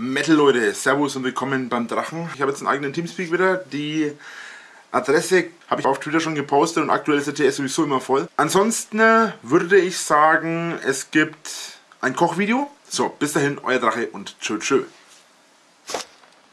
Metal Leute, Servus und willkommen beim Drachen. Ich habe jetzt einen eigenen Teamspeak wieder. Die Adresse habe ich auf Twitter schon gepostet und aktuell ist der TS sowieso immer voll. Ansonsten würde ich sagen, es gibt ein Kochvideo. So, bis dahin, euer Drache und tschö tschö.